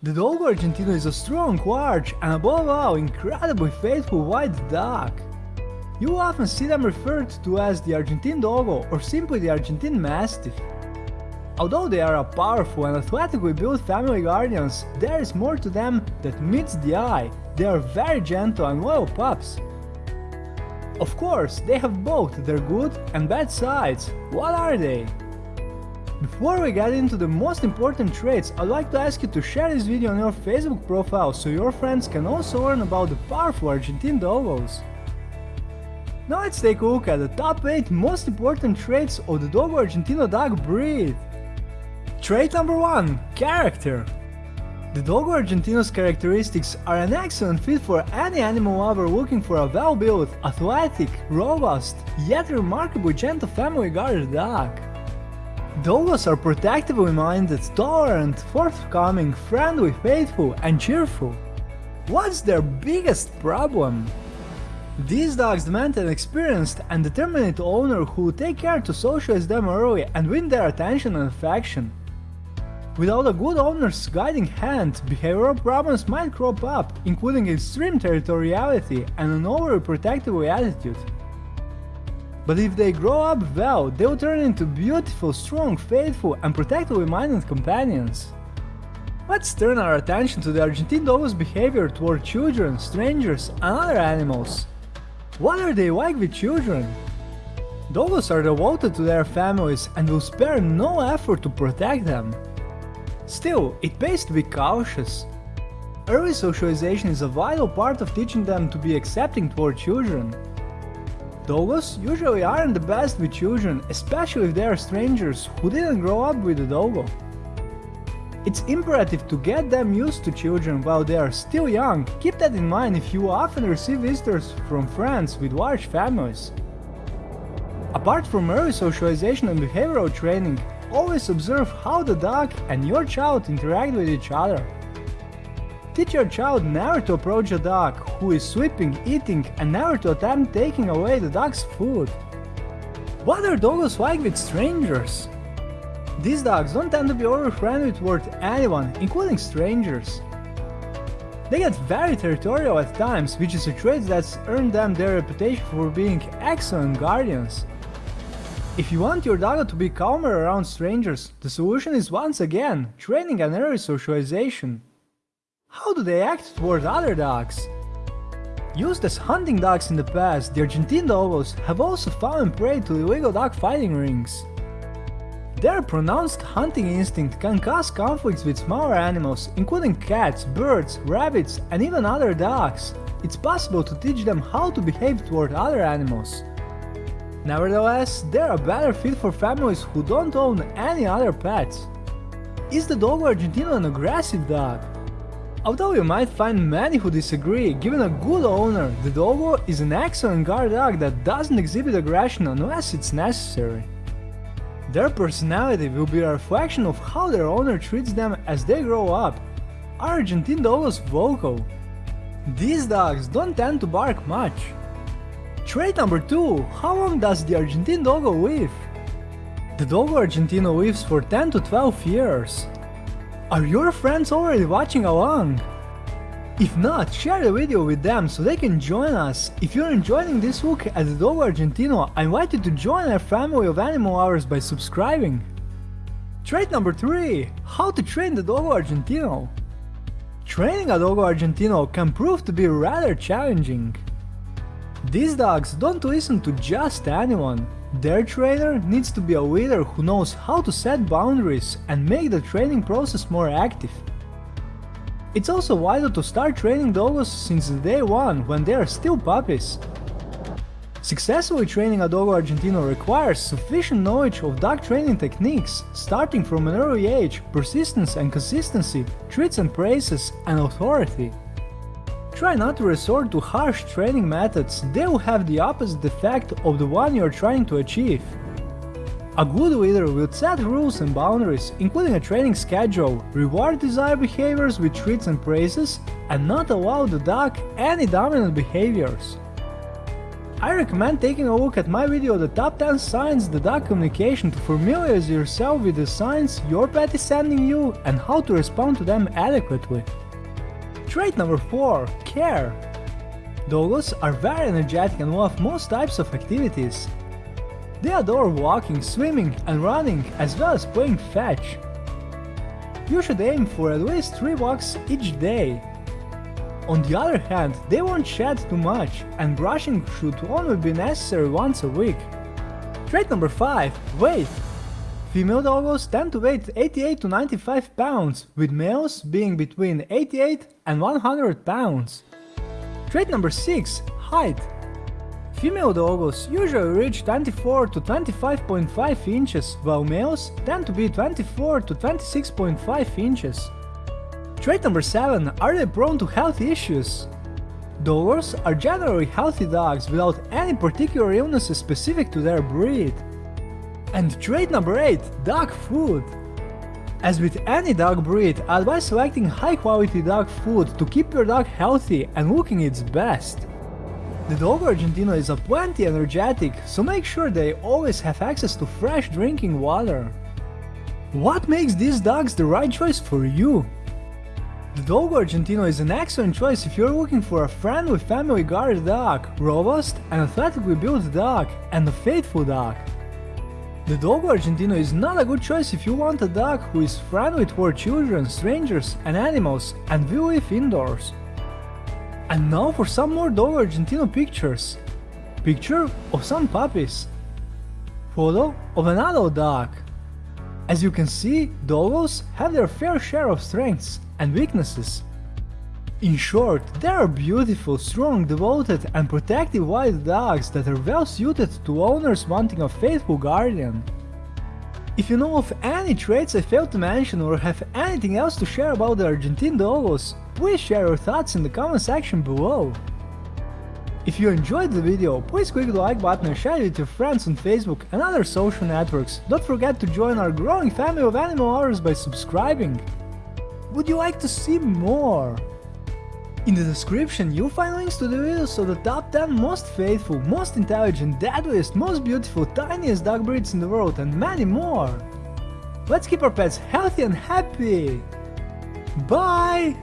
The Dogo Argentino is a strong, large, and above all incredibly faithful white dog. You often see them referred to as the Argentine Dogo or simply the Argentine Mastiff. Although they are a powerful and athletically built family guardians, there is more to them that meets the eye. They are very gentle and loyal pups. Of course, they have both their good and bad sides. What are they? Before we get into the most important traits, I'd like to ask you to share this video on your Facebook profile so your friends can also learn about the powerful Argentine Dogos. Now let's take a look at the top 8 most important traits of the Dogo Argentino dog breed. Trait number 1. Character The Dogo Argentino's characteristics are an excellent fit for any animal lover looking for a well-built, athletic, robust, yet remarkably gentle family guarded dog. Dogos are protectively minded, tolerant, forthcoming, friendly, faithful, and cheerful. What's their biggest problem? These dogs demand an experienced and determined owner who will take care to socialize them early and win their attention and affection. Without a good owner's guiding hand, behavioral problems might crop up, including extreme territoriality and an overly protective attitude. But if they grow up well, they will turn into beautiful, strong, faithful and protectively minded companions. Let's turn our attention to the Argentine Dogo's behavior toward children, strangers and other animals. What are they like with children? Dogos are devoted to their families and will spare no effort to protect them. Still, it pays to be cautious. Early socialization is a vital part of teaching them to be accepting toward children. Dogos usually aren't the best with children, especially if they are strangers who didn't grow up with a dogo. It's imperative to get them used to children while they are still young, keep that in mind if you often receive visitors from friends with large families. Apart from early socialization and behavioral training, always observe how the dog and your child interact with each other. Teach your child never to approach a dog who is sleeping, eating and never to attempt taking away the dog's food. What are dogs like with strangers? These dogs don't tend to be overly friendly toward anyone, including strangers. They get very territorial at times, which is a trait that's earned them their reputation for being excellent guardians. If you want your dog to be calmer around strangers, the solution is once again training and early socialization. How do they act toward other dogs? Used as hunting dogs in the past, the Argentine Dogos have also fallen prey to illegal dog fighting rings. Their pronounced hunting instinct can cause conflicts with smaller animals, including cats, birds, rabbits, and even other dogs. It's possible to teach them how to behave toward other animals. Nevertheless, they're a better fit for families who don't own any other pets. Is the Dogo Argentino an aggressive dog? Although you might find many who disagree, given a good owner, the Dogo is an excellent guard dog that doesn't exhibit aggression unless it's necessary. Their personality will be a reflection of how their owner treats them as they grow up. Argentine Dogos vocal? These dogs don't tend to bark much. Trait number 2. How long does the Argentine Dogo live? The Dogo Argentino lives for 10 to 12 years. Are your friends already watching along? If not, share the video with them so they can join us. If you're enjoying this look at the Dogo Argentino, I invite you to join our family of animal lovers by subscribing. Trait number 3. How to train the Dogo Argentino Training a Dogo Argentino can prove to be rather challenging. These dogs don't listen to just anyone. Their trainer needs to be a leader who knows how to set boundaries and make the training process more active. It's also vital to start training dogs since day one when they are still puppies. Successfully training a Dogo Argentino requires sufficient knowledge of dog training techniques, starting from an early age, persistence and consistency, treats and praises, and authority. Try not to resort to harsh training methods, they will have the opposite effect of the one you are trying to achieve. A good leader will set rules and boundaries, including a training schedule, reward desired behaviors with treats and praises, and not allow the dog any dominant behaviors. I recommend taking a look at my video the top 10 signs the dog communication to familiarize yourself with the signs your pet is sending you and how to respond to them adequately. Trait number 4. Care. Dogos are very energetic and love most types of activities. They adore walking, swimming and running as well as playing fetch. You should aim for at least 3 walks each day. On the other hand, they won't shed too much and brushing should only be necessary once a week. Trait number 5. Weight. Female dogos tend to weigh 88 to 95 pounds, with males being between 88 and 100 pounds. Trait number 6. Height. Female dogos usually reach 24 to 25.5 inches, while males tend to be 24 to 26.5 inches. Trait number 7. Are they prone to health issues? Dogos are generally healthy dogs without any particular illnesses specific to their breed. And trait number 8. Dog food. As with any dog breed, I advise selecting high quality dog food to keep your dog healthy and looking its best. The Dogo Argentino is a plenty energetic, so make sure they always have access to fresh drinking water. What makes these dogs the right choice for you? The Dogo Argentino is an excellent choice if you're looking for a friendly family guard dog, robust and athletically built dog, and a faithful dog. The Dogo Argentino is not a good choice if you want a dog who is friendly toward children, strangers and animals and will live indoors. And now for some more Dogo Argentino pictures. Picture of some puppies. Photo of an adult dog. As you can see, Dogos have their fair share of strengths and weaknesses. In short, they are beautiful, strong, devoted and protective wild dogs that are well suited to owners wanting a faithful guardian. If you know of any traits I failed to mention or have anything else to share about the Argentine Dogos, please share your thoughts in the comment section below. If you enjoyed the video, please click the like button and share it with your friends on Facebook and other social networks. Don't forget to join our growing family of animal lovers by subscribing. Would you like to see more? In the description you'll find links to the videos of the top 10 most faithful, most intelligent, deadliest, most beautiful, tiniest dog breeds in the world and many more. Let's keep our pets healthy and happy! Bye!